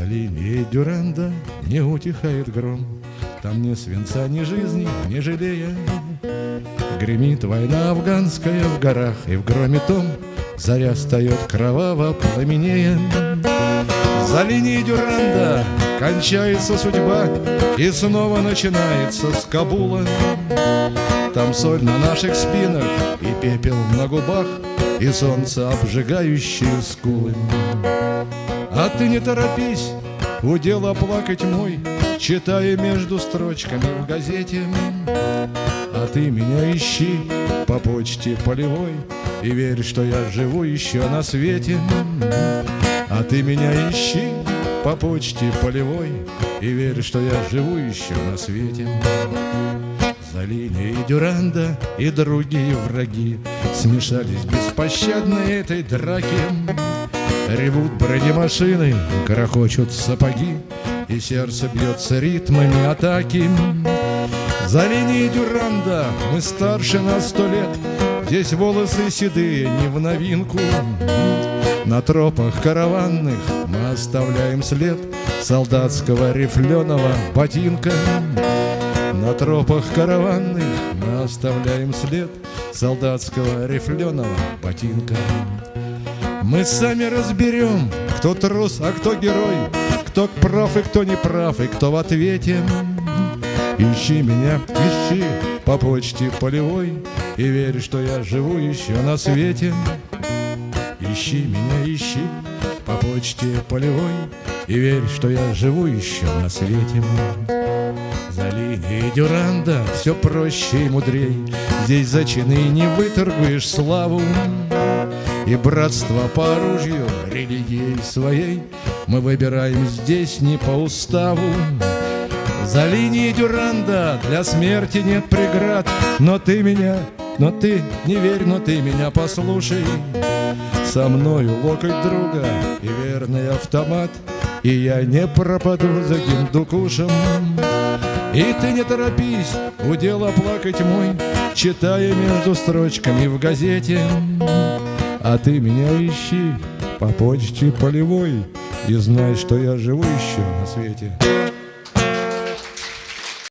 За линией Дюранда не утихает гром, Там ни свинца, ни жизни, не жалея. Гремит война афганская в горах, И в громе том заря встает кроваво пламенея. За линией Дюранда кончается судьба, И снова начинается с Кабула. Там соль на наших спинах и пепел на губах, И солнце, обжигающее скулы. А ты не торопись, удел оплакать мой, Читая между строчками в газете. А ты меня ищи по почте полевой И верь, что я живу еще на свете. А ты меня ищи по почте полевой И верь, что я живу еще на свете. За линией Дюранда и другие враги Смешались беспощадно этой драки. Ревут бронемашины, грохочут сапоги, И сердце бьется ритмами атаки. За линией Дюранда мы старше на сто лет, Здесь волосы седые не в новинку. На тропах караванных мы оставляем след Солдатского рифленого ботинка. На тропах караванных мы оставляем след Солдатского рифленого ботинка. Мы сами разберем, кто трус, а кто герой, Кто прав и кто не прав, и кто в ответе. Ищи меня, ищи по почте полевой И верь, что я живу еще на свете. Ищи меня, ищи по почте полевой И верь, что я живу еще на свете. За линией Дюранда все проще и мудрей. Здесь за чины не выторгуешь славу. И братство по оружию религией своей Мы выбираем здесь не по уставу. За линией Дюранда для смерти нет преград. Но ты меня, но ты не верь, но ты меня послушай. Со мною локоть друга и верный автомат. И я не пропаду за гиндукушем и ты не торопись, удел оплакать мой, Читая между строчками в газете. А ты меня ищи по почте полевой И знай, что я живу еще на свете.